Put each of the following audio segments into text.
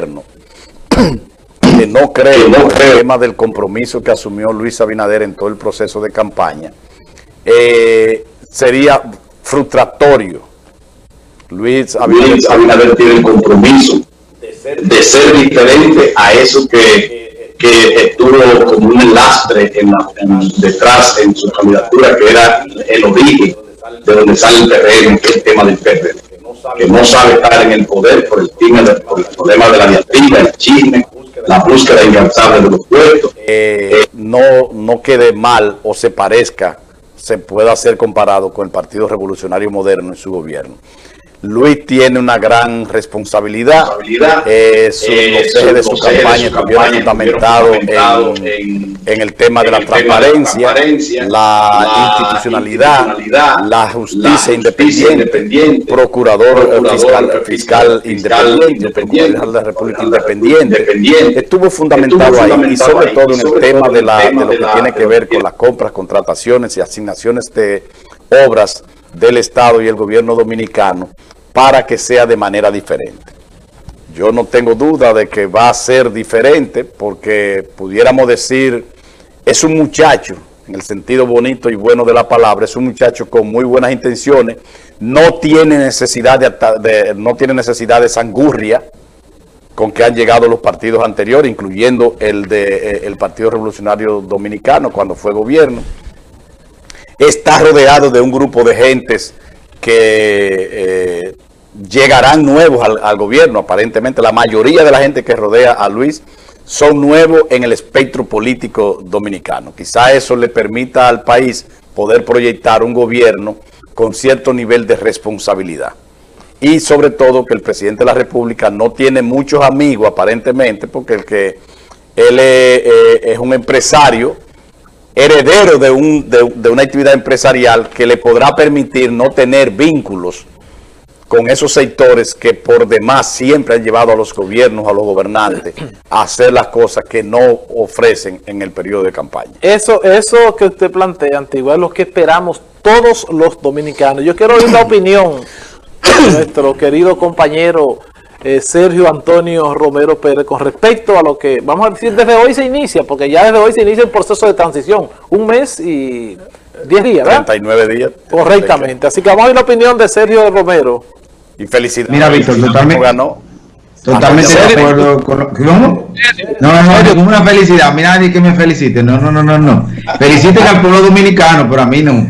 gobierno, que no creo en el tema del compromiso que asumió Luis Abinader en todo el proceso de campaña, eh, sería frustratorio. Luis Abinader, tiene el compromiso de ser, diferente a eso que, que estuvo como un lastre en detrás en su candidatura, que era el origen de donde sale el terreno, que es el tema del PRD, que no sabe estar en el poder por el, por el problema de la diatriba, el chisme, la búsqueda incansable de los puestos. Eh, no, no quede mal o se parezca, se pueda ser comparado con el Partido Revolucionario Moderno en su gobierno. Luis tiene una gran responsabilidad. Eh, su, eh, los de su campaña estuvieron fundamentado en, en, el tema de la transparencia, la, institucionalidad, la justicia, independiente, procurador, fiscal, fiscal, independiente, procurador de la República independiente. Estuvo fundamentado ahí y sobre todo en el tema de, la, de lo que tiene que ver con las compras, contrataciones y asignaciones de obras del Estado y el gobierno dominicano para que sea de manera diferente. Yo no tengo duda de que va a ser diferente porque pudiéramos decir, es un muchacho, en el sentido bonito y bueno de la palabra, es un muchacho con muy buenas intenciones, no tiene necesidad de, no tiene necesidad de sangurria con que han llegado los partidos anteriores, incluyendo el, de, eh, el Partido Revolucionario Dominicano cuando fue gobierno. Está rodeado de un grupo de gentes que eh, llegarán nuevos al, gobierno, aparentemente la mayoría de la gente que rodea a Luis son nuevos en el espectro político dominicano. Quizá eso le permita al país poder proyectar un gobierno con cierto nivel de responsabilidad. Y sobre todo que el presidente de la República no tiene muchos amigos aparentemente, porque el que él es, eh, es un empresario heredero de, un, de, una actividad empresarial que le podrá permitir no tener vínculos con esos sectores que por demás siempre han llevado a los gobiernos, a los gobernantes, a hacer las cosas que no ofrecen en el periodo de campaña. Eso, eso que usted plantea, Antigua, es lo que esperamos todos los dominicanos. Yo quiero oír la opinión de nuestro querido compañero eh, Sergio Antonio Romero Pérez con respecto a lo que, vamos a decir, desde hoy se inicia, porque ya desde hoy se inicia el proceso de transición, un mes y 10 días, ¿verdad? 39 días. Correctamente, así que vamos a ver la opinión de Sergio Romero. Y felicidades. Mira, Víctor, totalmente, ganó. totalmente de acuerdo con lo ¿Cómo? No, no, no, como una felicidad. Mira, nadie que me felicite. No, no, no, no, no. Feliciten al pueblo dominicano, pero a mí no.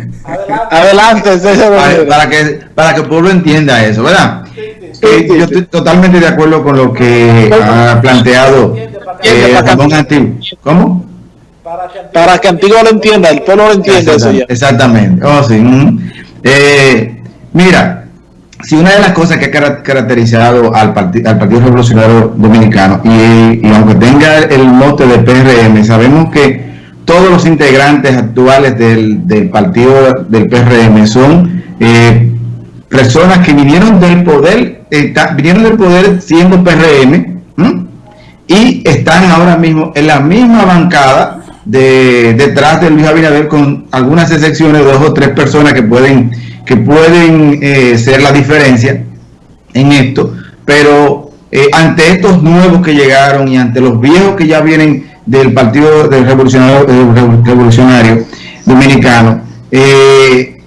Adelante, Sergio Romero. Para, que, para que el pueblo entienda eso, ¿verdad? Yo estoy totalmente de acuerdo con lo que ha planteado eh, Antiguo. ¿Cómo? Para que Antiguo lo entienda, el pueblo lo entienda. Exactamente. Oh, sí. eh, mira, si una de las cosas que ha caracterizado al, al Partido Revolucionario Dominicano, y, y, aunque tenga el mote de PRM, sabemos que todos los integrantes actuales del, del partido del PRM son eh, personas que vinieron del poder vinieron del poder siendo PRM y están ahora mismo en la misma bancada de, detrás de Luis Abinader con algunas excepciones, dos o tres personas que pueden, que pueden eh, ser la diferencia en esto, pero eh, ante estos nuevos que llegaron y ante los viejos que ya vienen del Partido del Revolucionario, Revolucionario Dominicano, eh,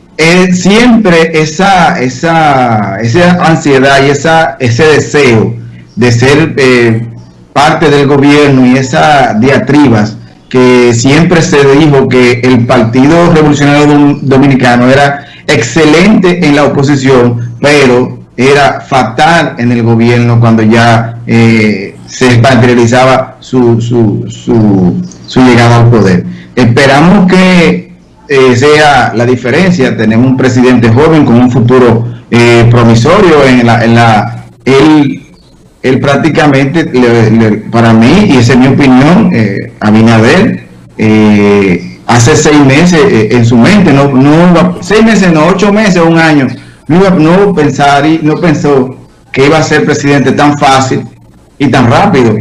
siempre esa, esa, esa ansiedad y esa, ese deseo de ser eh, parte del gobierno y esas diatribas que siempre se dijo que el Partido Revolucionario Dominicano era excelente en la oposición, pero era fatal en el gobierno cuando ya eh, se materializaba su, su, su, su llegada al poder. Esperamos que eh, sea la diferencia. Tenemos un presidente joven con un futuro eh, promisorio en la, en la él, prácticamente, para mí, y esa es mi opinión, eh, Abinader, eh, hace seis meses en su mente, no, no seis meses, no, ocho meses, un año, no, no pensar y no pensó que iba a ser presidente tan fácil y tan rápido.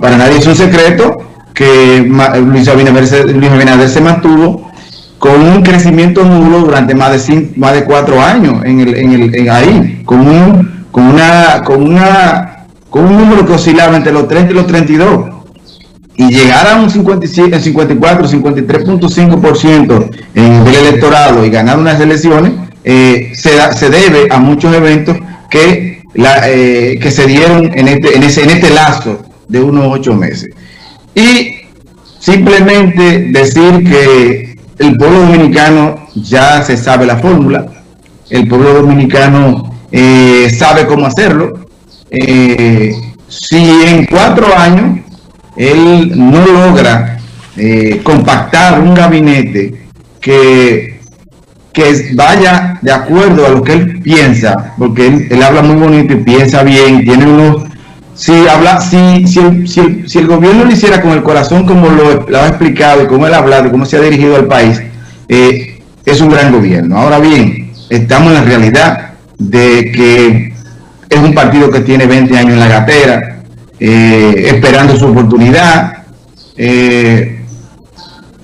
para nadie es un secreto que Luis Abinader, se mantuvo con un crecimiento nulo durante más de cinco, más de cuatro años en el, en el, ahí, con, un, con una, con una con un número que oscilaba entre los 30 y los 32 y llegar a un 57, 54, 53.5% en el electorado y ganar unas elecciones, eh, se, se, debe a muchos eventos que, la, eh, que se dieron en este, en, ese, en este lazo de unos ocho meses. Y simplemente decir que el pueblo dominicano ya se sabe la fórmula, el pueblo dominicano eh, sabe cómo hacerlo. si en cuatro años él no logra eh, compactar un gabinete que, que vaya de acuerdo a lo que él piensa, porque él, habla muy bonito y piensa bien, tiene unos... Si, habla, si, si, el, si, el, gobierno lo hiciera con el corazón como lo, ha explicado y como él ha hablado y cómo se ha dirigido al país, eh, es un gran gobierno. Ahora bien, estamos en la realidad de que es un partido que tiene 20 años en la gatera, eh, esperando su oportunidad. Eh,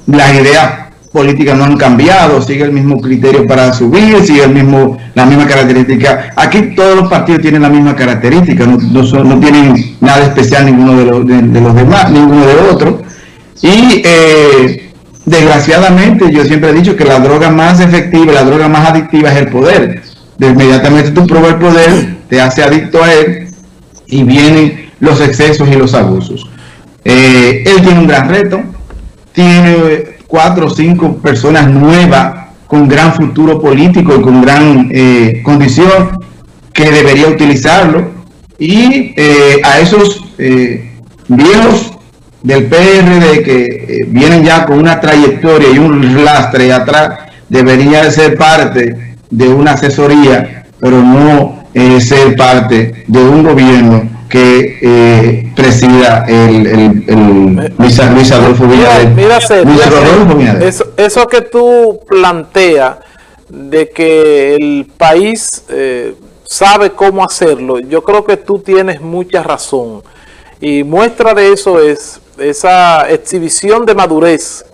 las ideas políticas no han cambiado, sigue el mismo criterio para subir, sigue el mismo, la misma característica. Aquí todos los partidos tienen la misma característica, no, no, tienen nada especial ninguno de los, de, los demás, ninguno de otros. Y eh, desgraciadamente yo siempre he dicho que la droga más efectiva, la droga más adictiva es el poder. De inmediatamente tú pruebas el poder, te hace adicto a él y viene los excesos y los abusos. Eh, él tiene un gran reto, tiene cuatro o cinco personas nuevas con gran futuro político y con gran eh, condición que debería utilizarlo. Y eh, a esos viejos del PRD que vienen ya con una trayectoria y un lastre atrás debería ser parte de una asesoría pero no ser parte de un gobierno que eh, presida el, el, Luis, Adolfo Mira, Eso, eso que tú planteas de que el país eh, sabe cómo hacerlo, yo creo que tú tienes mucha razón. Y muestra de eso es esa exhibición de madurez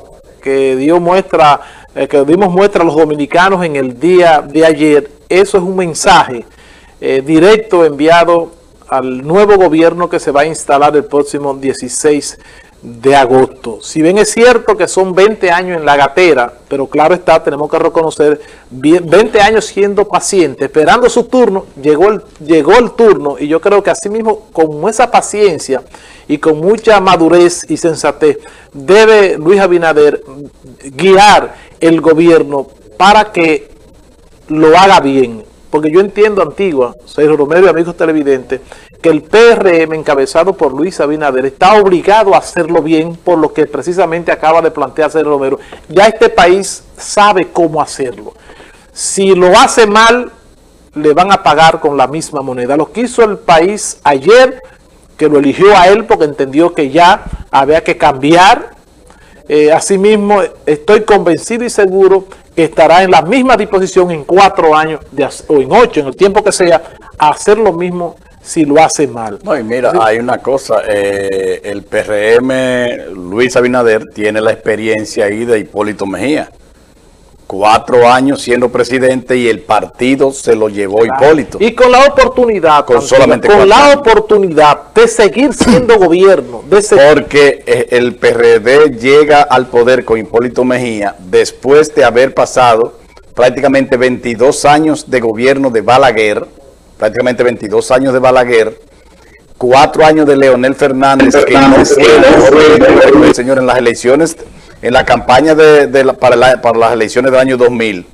que dio muestra, eh, que dimos muestra a los dominicanos en el día de ayer. Eso es un mensaje directo enviado al nuevo gobierno que se va a instalar el próximo 16 de agosto. Si bien es cierto que son 20 años en la gatera, pero claro está, tenemos que reconocer, 20 años siendo paciente, esperando su turno, llegó el, llegó el turno y yo creo que así mismo con esa paciencia y con mucha madurez y sensatez, debe Luis Abinader guiar el gobierno para que lo haga bien, porque yo entiendo, Antigua, Sergio Romero y amigos televidentes, que el PRM encabezado por Luis Abinader está obligado a hacerlo bien por lo que precisamente acaba de plantear Sergio Romero. Ya este país sabe cómo hacerlo. Si lo hace mal, le van a pagar con la misma moneda. Lo que hizo el país ayer, que lo eligió a él porque entendió que ya había que cambiar. Eh, asimismo, estoy convencido y seguro estará en la misma disposición en cuatro años o en ocho, en el tiempo que sea, a hacer lo mismo si lo hace mal. No, y mira, hay una cosa, eh, el PRM, Luis Abinader, tiene la experiencia ahí de Hipólito Mejía cuatro años siendo presidente y el partido se lo llevó Hipólito. Y con la oportunidad, con, solamente con la oportunidad de seguir siendo gobierno. De Porque eh, el PRD llega al poder con Hipólito Mejía después de haber pasado prácticamente 22 años de gobierno de Balaguer, prácticamente 22 años de Balaguer, cuatro años de Leonel Fernández, que no fue el señor en las elecciones en la campaña de, para, las elecciones del año 2000,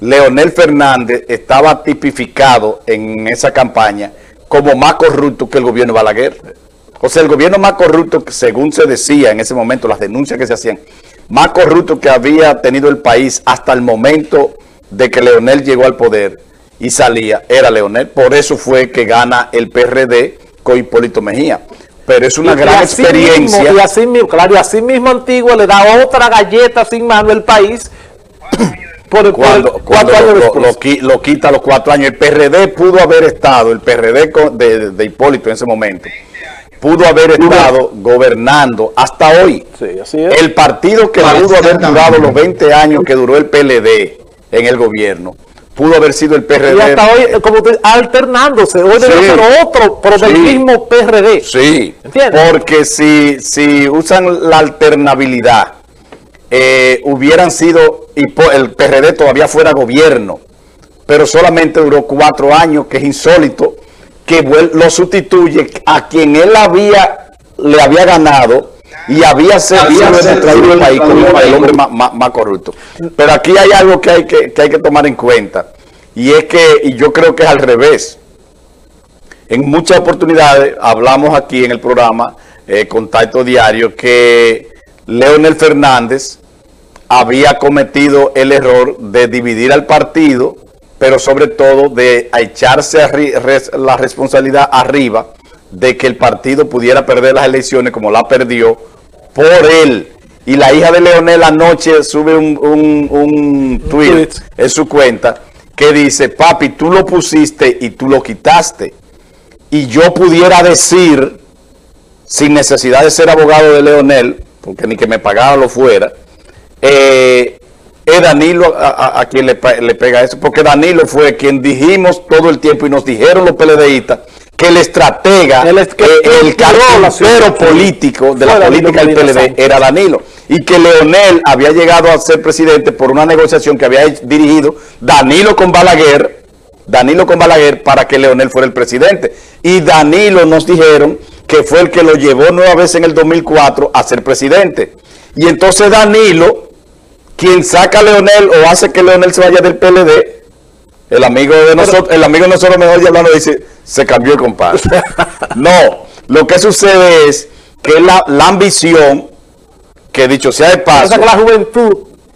Leonel Fernández estaba tipificado en esa campaña como más corrupto que el gobierno de Balaguer. O sea, el gobierno más corrupto, según se decía en ese momento, las denuncias que se hacían, más corrupto que había tenido el país hasta el momento de que Leonel llegó al poder y salía, era Leonel. Por eso fue que gana el PRD con Hipólito Mejía pero es una gran experiencia. y así mismo, claro, y así mismo Antigua le da otra galleta sin mano al país por, cuando, cuatro años lo, lo, quita a los cuatro años. El PRD pudo haber estado, el PRD de, de Hipólito en ese momento, pudo haber estado gobernando hasta hoy. El partido que pudo haber durado los 20 años que duró el PLD en el gobierno, pudo haber sido el PRD. Y hasta hoy, como alternándose, hoy debe ser otro, pero del mismo PRD. Sí, porque si, si usan la alternabilidad, eh, hubieran sido, y el PRD todavía fuera gobierno, pero solamente duró cuatro años, que es insólito, que lo sustituye a quien él había le había ganado y había sido el país como el hombre más, corrupto. Pero aquí hay algo que hay que, hay que tomar en cuenta, y es que, y yo creo que es al revés, en muchas oportunidades hablamos aquí en el programa eh, Contacto Diario que Leonel Fernández había cometido el error de dividir al partido pero sobre todo de echarse la responsabilidad arriba de que el partido pudiera perder las elecciones como la perdió por él. Y la hija de Leonel anoche sube un, un, tweet en su cuenta que dice, papi, tú lo pusiste y tú lo quitaste. Y yo pudiera decir, sin necesidad de ser abogado de Leonel, porque ni que me pagara lo fuera, eh, es Danilo a, quien le, pega eso, porque Danilo fue quien dijimos todo el tiempo y nos dijeron los PLDistas que el estratega, el, que, el, el político de la política del PLD era Danilo. Y que Leonel había llegado a ser presidente por una negociación que había dirigido Danilo con Balaguer, Danilo con Balaguer para que Leonel fuera el presidente. Y Danilo nos dijeron que fue el que lo llevó nueva vez en el 2004 a ser presidente. Y entonces Danilo quien saca a Leonel o hace que Leonel se vaya del PLD, el amigo de nosotros, el amigo de nosotros mejor ya hablando dice, se cambió el compadre. no, lo que sucede es que la, ambición, que dicho sea de paso... la juventud